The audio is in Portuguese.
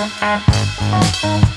Música